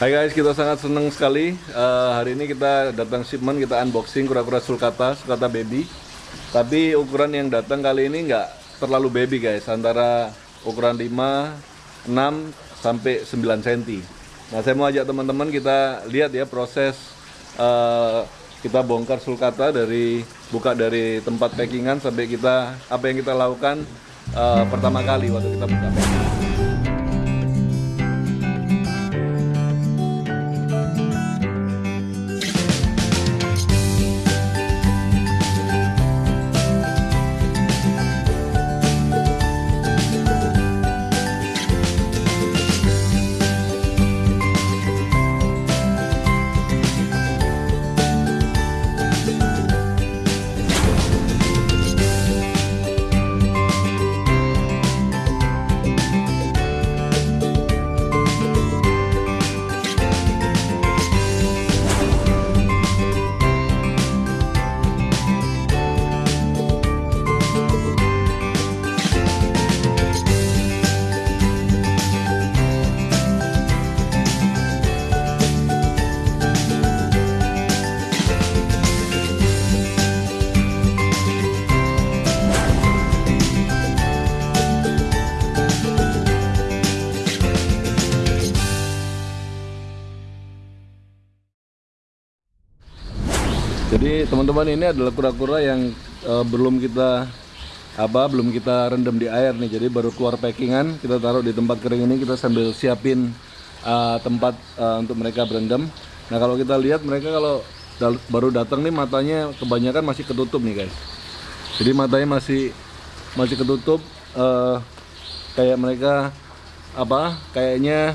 Hai guys, kita sangat senang sekali uh, hari ini kita datang shipment, kita unboxing kura-kura sulcata, sulcata baby. Tapi ukuran yang datang kali ini nggak terlalu baby guys, antara ukuran 5, 6 sampai 9 cm. Nah, saya mau ajak teman-teman kita lihat ya proses uh, kita bongkar sulcata dari buka dari tempat packingan sampai kita apa yang kita lakukan uh, pertama kali waktu kita buka packing. Jadi teman-teman ini adalah kura-kura yang uh, belum kita apa belum kita rendam di air nih. Jadi baru keluar packingan, kita taruh di tempat kering ini kita sambil siapin uh, tempat uh, untuk mereka berendam. Nah, kalau kita lihat mereka kalau dal baru datang nih matanya kebanyakan masih ketutup nih, guys. Jadi matanya masih masih ketutup uh, kayak mereka apa? Kayaknya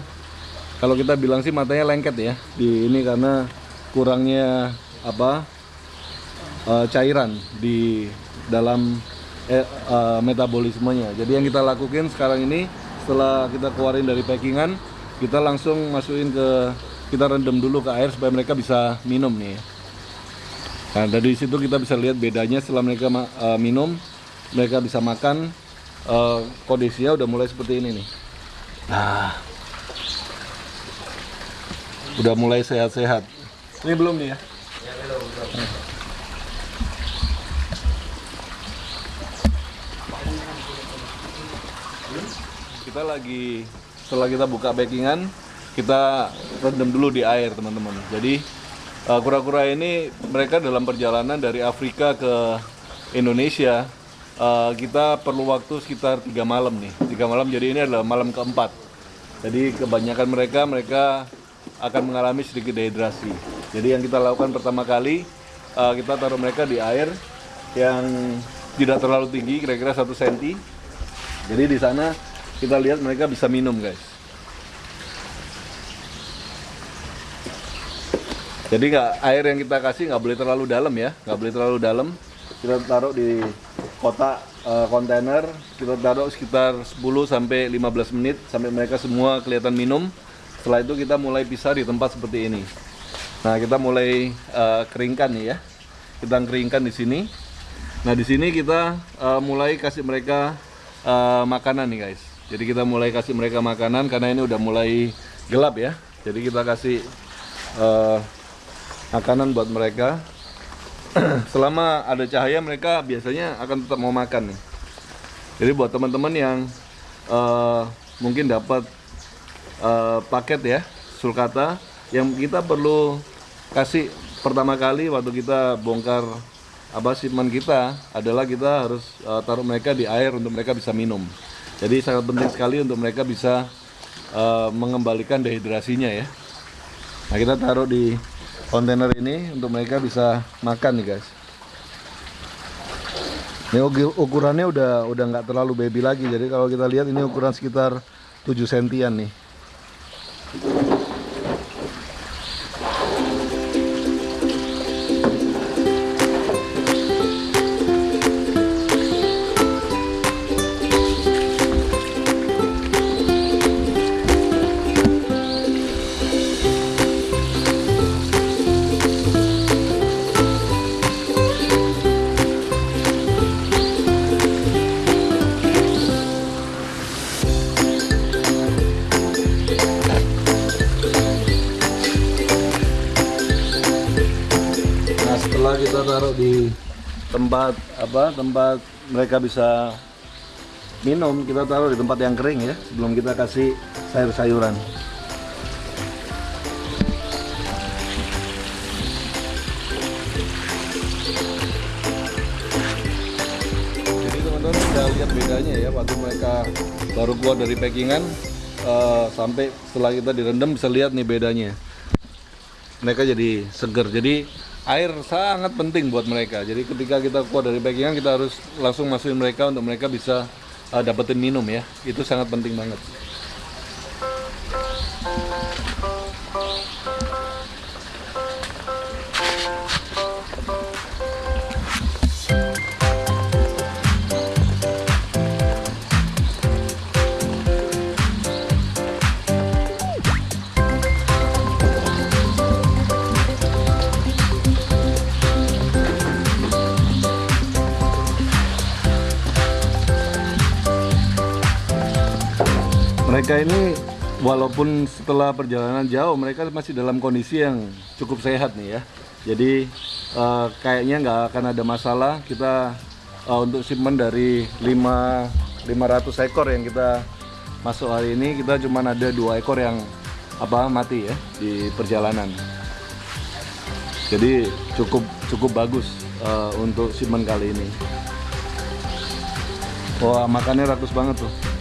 kalau kita bilang sih matanya lengket ya di ini karena kurangnya apa uh, cairan di dalam uh, metabolismenya. Jadi yang kita lakukan sekarang ini setelah kita keluarin dari packingan, kita langsung masukin ke kita rendam dulu ke air supaya mereka bisa minum nih. Nah dari situ kita bisa lihat bedanya setelah mereka uh, minum, mereka bisa makan. Uh, kondisinya udah mulai seperti ini nih. Nah, udah mulai sehat-sehat. Ini belum nih ya? Kita lagi setelah kita buka backingan kita rendam dulu di air teman-teman. Jadi uh, kura-kura ini mereka dalam perjalanan dari Afrika ke Indonesia uh, kita perlu waktu sekitar tiga malam nih. Tiga malam jadi ini adalah malam keempat. Jadi kebanyakan mereka mereka akan mengalami sedikit dehidrasi. Jadi yang kita lakukan pertama kali uh, kita taruh mereka di air yang tidak terlalu tinggi kira-kira satu senti. Jadi di sana kita lihat mereka bisa minum guys. Jadi nggak air yang kita kasih nggak boleh terlalu dalam ya. Nggak boleh terlalu dalam. Kita taruh di kotak uh, kontainer. Kita taruh sekitar 10 sampai 15 menit sampai mereka semua kelihatan minum. Setelah itu kita mulai pisah di tempat seperti ini. Nah kita mulai uh, keringkan nih ya. Kita keringkan di sini. Nah di sini kita uh, mulai kasih mereka uh, makanan nih guys jadi kita mulai kasih mereka makanan karena ini udah mulai gelap ya. Jadi kita kasih uh, makanan buat mereka. Selama ada cahaya mereka biasanya akan tetap mau makan nih. Jadi buat teman-teman yang uh, mungkin dapat uh, paket ya sulcata yang kita perlu kasih pertama kali waktu kita bongkar apa kita adalah kita harus uh, taruh mereka di air untuk mereka bisa minum. Jadi sangat penting sekali untuk mereka bisa uh, mengembalikan dehidrasinya ya. Nah kita taruh di kontainer ini untuk mereka bisa makan nih guys. Ini ukurannya udah udah nggak terlalu baby lagi. Jadi kalau kita lihat ini ukuran sekitar 7 sentian nih. Setelah kita taruh di tempat apa tempat mereka bisa minum kita taruh di tempat yang kering ya sebelum kita kasih sayur-sayuran. Jadi teman-teman bisa lihat bedanya ya waktu mereka baru keluar dari packingan eh, sampai setelah kita direndam bisa lihat nih bedanya. Mereka jadi seger. Jadi air sangat penting buat mereka. Jadi ketika kita keluar dari packingan kita harus langsung masukin mereka untuk mereka bisa eh, dapetin minum ya. Itu sangat penting banget mereka ini walaupun setelah perjalanan jauh mereka masih dalam kondisi yang cukup sehat nih ya. Jadi eh, kayaknya nggak akan ada masalah kita eh, untuk shipment dari 5 500 ekor yang kita masuk hari ini kita cuma ada dua ekor yang apa mati ya di perjalanan. Jadi cukup cukup bagus eh, untuk shipment kali ini. Wah makannya ratus banget tuh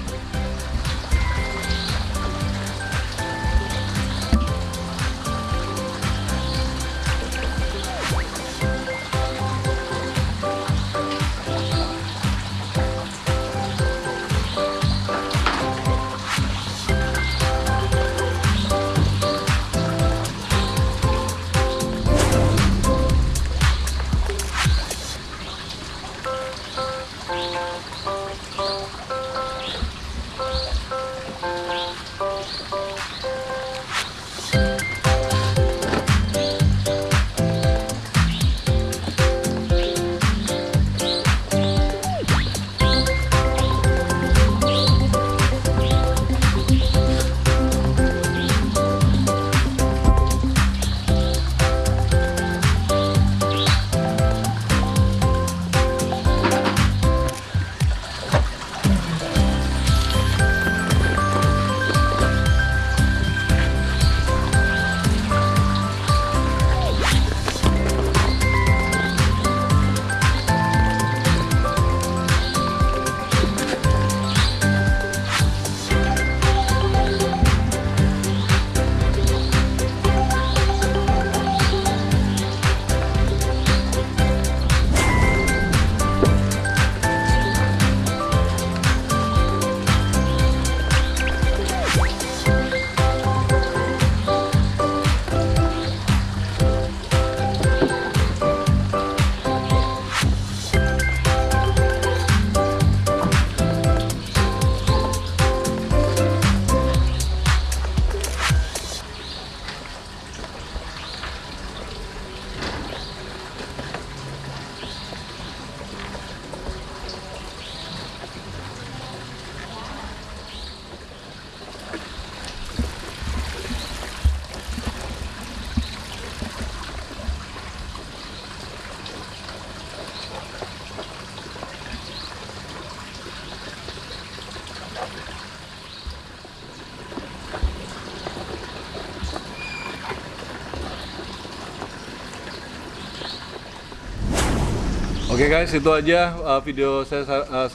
Oke guys, itu aja uh, video saya. uh,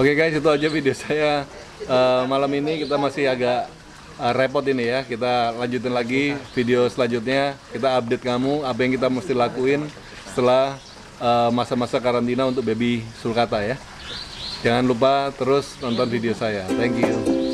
Oke guys, itu aja video saya uh, malam ini. Kita masih agak uh, repot ini ya. Kita lanjutin lagi video selanjutnya. Kita update kamu apa yang kita mesti lakuin setelah uh, masa-masa karantina untuk baby sulcata ya. Jangan lupa terus nonton video saya. Thank you.